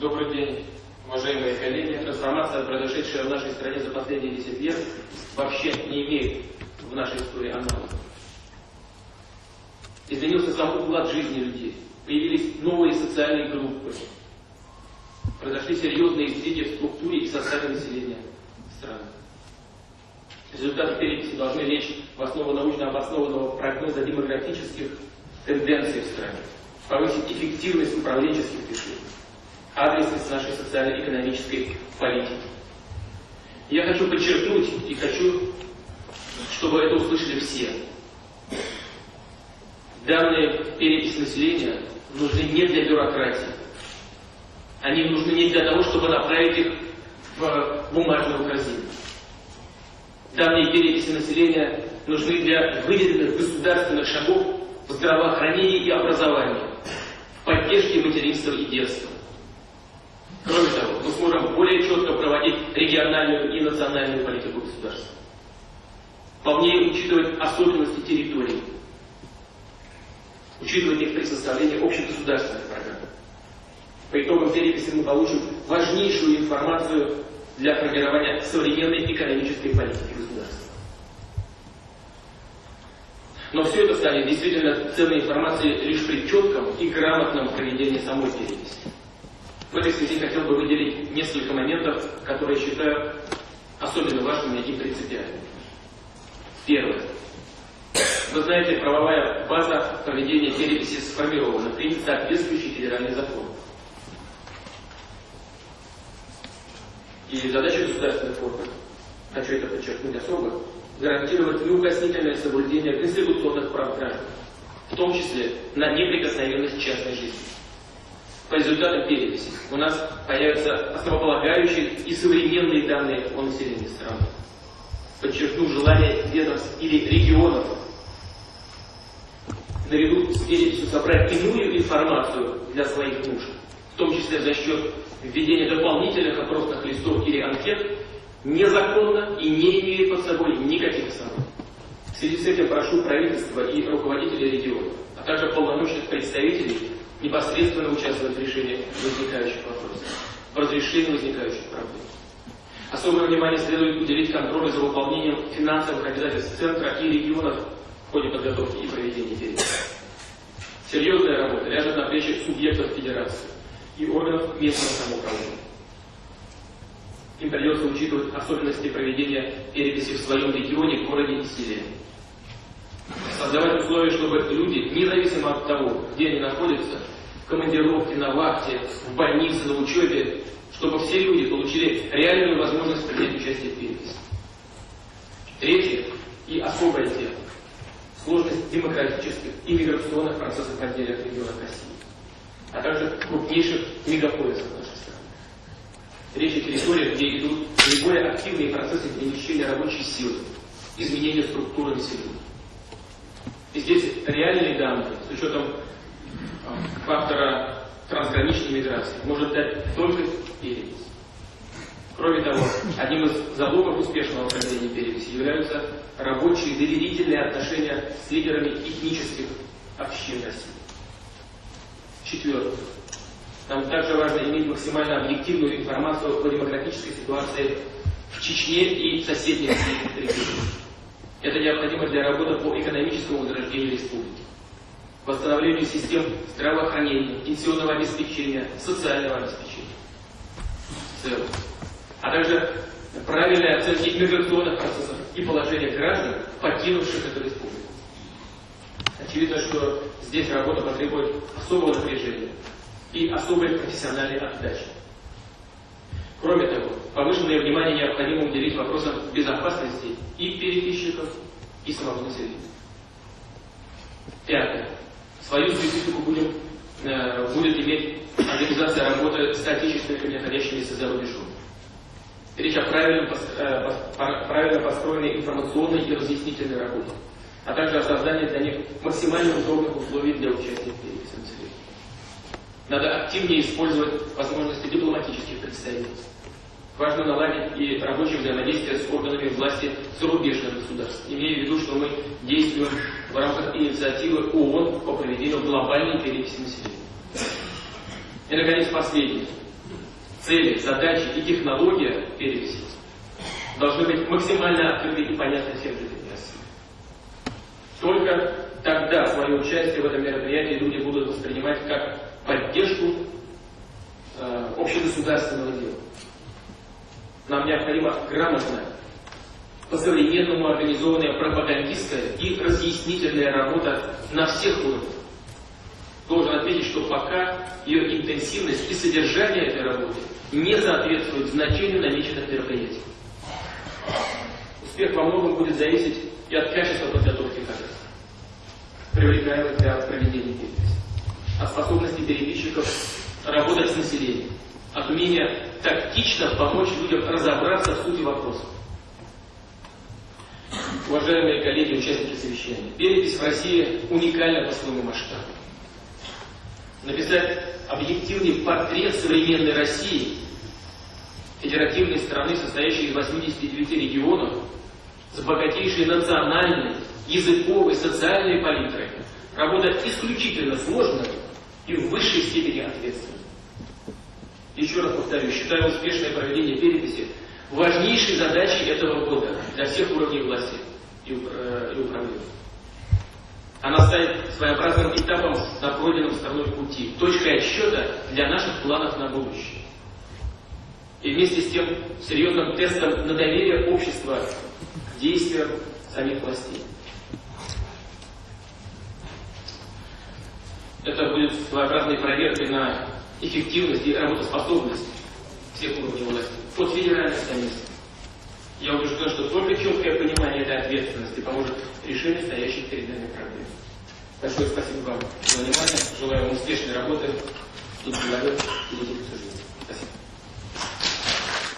Добрый день, уважаемые коллеги. Трансформация, произошедшая в нашей стране за последние 10 лет, вообще не имеет в нашей истории аналогов. Изменился сам уклад жизни людей. Появились новые социальные группы. Произошли серьезные сдвиги в структуре и составе населения страны. Результаты переписи должны лечь в основу научно обоснованного прогноза демографических тенденций в стране, повысить эффективность управленческих решений, адресность нашей социально-экономической политики. Я хочу подчеркнуть и хочу, чтобы это услышали все. Данные переписи населения нужны не для бюрократии. Они нужны не для того, чтобы направить их в бумажную корзину. Данные переписи населения нужны для выделенных государственных шагов в здравоохранении и образовании, в поддержке материнства и детства. Кроме того, мы сможем более четко проводить региональную и национальную политику государства, полнее учитывать особенности территорий, учитывать их при составлении общегосударственных программ. По итогам переписи мы получим важнейшую информацию для формирования современной экономической политики государства. Но все это станет действительно ценной информацией лишь при четком и грамотном проведении самой переписи. В этой связи хотел бы выделить несколько моментов, которые считаю особенно важными и принципиальными. Первое. Вы знаете, правовая база проведения переписи сформирована, принят соответствующий федеральный закон. И задача государственных органов, хочу это подчеркнуть особо, гарантировать неукоснительное соблюдение конституционных прав граждан, в том числе на неприкосновенность частной жизни. По результатам переписи у нас появятся основополагающие и современные данные о населении страны. Подчеркну желание ведомств или регионов наряду с переписью собрать иную информацию для своих нужд, в том числе за счет введения дополнительных опросных листов или анкет, незаконно и не имеет под собой никаких оснований. В связи с этим прошу правительства и руководителей регионов, а также полномочных представителей непосредственно участвовать в решении возникающих вопросов, в разрешении возникающих проблем. Особое внимание следует уделить контролю за выполнением финансовых обязательств Центра и регионов в ходе подготовки и проведения переписи. Серьезная работа ляжет на плечи субъектов Федерации и органов местного самоуправления. Им придется учитывать особенности проведения переписи в своем регионе, городе и селе. Создавать условия, чтобы люди, независимо от того, где они находятся, в командировке, на вахте, в больнице, на учебе, чтобы все люди получили реальную возможность принять участие в переписи. Третье и особая тема – сложность демократических и миграционных процессов в отдельных регионах России, а также крупнейших страны. Речь о территориях, где идут наиболее активные процессы перемещения рабочей силы, изменения структуры населения. И здесь реальные данные с учетом фактора трансграничной миграции может дать только перепись. Кроме того, одним из залогов успешного проведения переписи являются рабочие доверительные отношения с лидерами этнических общин России. Четвертое. Нам также важно иметь максимально объективную информацию о демократической ситуации в Чечне и соседних регионах. Это необходимо для работы по экономическому возрождению республики, восстановлению систем здравоохранения, пенсионного обеспечения, социального обеспечения. В целом. А также правильной оценки миграционных процессов и положения граждан, покинувших эту республику. Очевидно, что здесь работа потребует особого напряжения и особой профессиональной отдачи. Кроме того, повышенное внимание необходимо уделить вопросам безопасности и переписчиков, и самого населения. Пятое. Свою специфику будем, э, будет иметь организация работы с отечественными, находящимися за рубежом. Речь о правильно, э, правильно построенной информационной и разъяснительной работе, а также о создании для них максимально удобных условий для участия в переписи населения. Надо активнее использовать возможности дипломатических представительств. Важно наладить и рабочее взаимодействие с органами власти зарубежных государств, имея в виду, что мы действуем в рамках инициативы ООН по проведению глобальной переписи населения. И, наконец, последнее. цели, задачи и технология переписи должны быть максимально открыты и понятны всем жителям России. Только тогда свое участие в этом мероприятии люди будут воспринимать как поддержку э, общегосударственного дела. Нам необходимо грамотно, по-современному организованная пропагандистская и разъяснительная работа на всех уровнях. Должен отметить, что пока ее интенсивность и содержание этой работы не соответствуют значению намеченных мероприятий. Успех во многом будет зависеть и от качества подготовки кадров, привлекаемых для проведения от способности переписчиков работать с населением, от умения тактично помочь людям разобраться в сути вопросов. Уважаемые коллеги, участники совещания, перепись в России уникальна по своему масштабу. Написать объективный портрет современной России, федеративной страны, состоящей из 89 регионов, с богатейшей национальной, языковой, социальной палитрой, работа исключительно сложная и в высшей степени ответственная. Еще раз повторю, считаю успешное проведение переписи важнейшей задачей этого года для всех уровней власти и, э, и управления. Она станет своеобразным этапом на пройденном стороной пути, точкой отсчета для наших планов на будущее. И вместе с тем серьезным тестом на доверие общества к действиям самих властей. Это будет своеобразной проверкой на эффективность и работоспособность всех уровней власти, от федеральных до. Я убежден, что только четкое понимание этой ответственности поможет решению стоящих перед нами проблем. Большое спасибо вам за внимание. Желаю вам успешной работы и перейти к обсуждению.